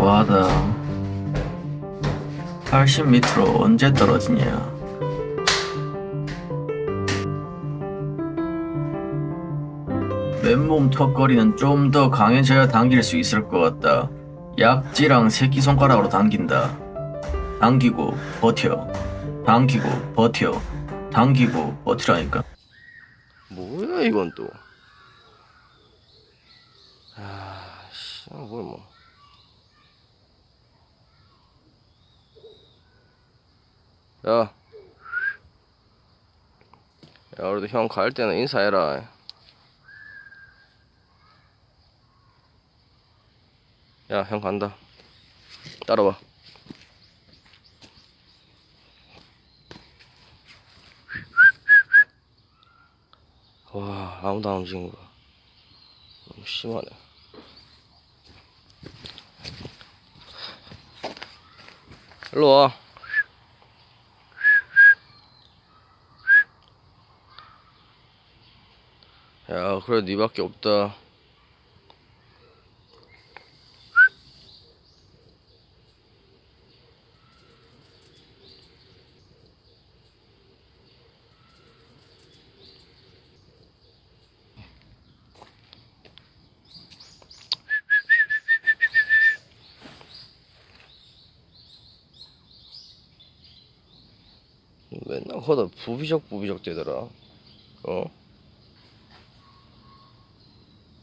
과하다. 80m로 언제 떨어지냐. 맨몸 턱걸이는 좀 더 강해져야 당길 수 있을 것 같다. 약지랑 새끼손가락으로 당긴다. 당기고 버텨. 당기고 버텨. 당기고 버티라니까. 뭐야 이건 또. 아, 씨, 뭘 뭐. 야. 야, 우리도 형 갈 때는 인사해라. 야, 형 간다. 따라와. 와, 아무도 안 움직인 거야. 너무 심하네. 일로 와. 야, 그래, 니밖에 없다. 맨날 거다 부비적 부비적 되더라. 어?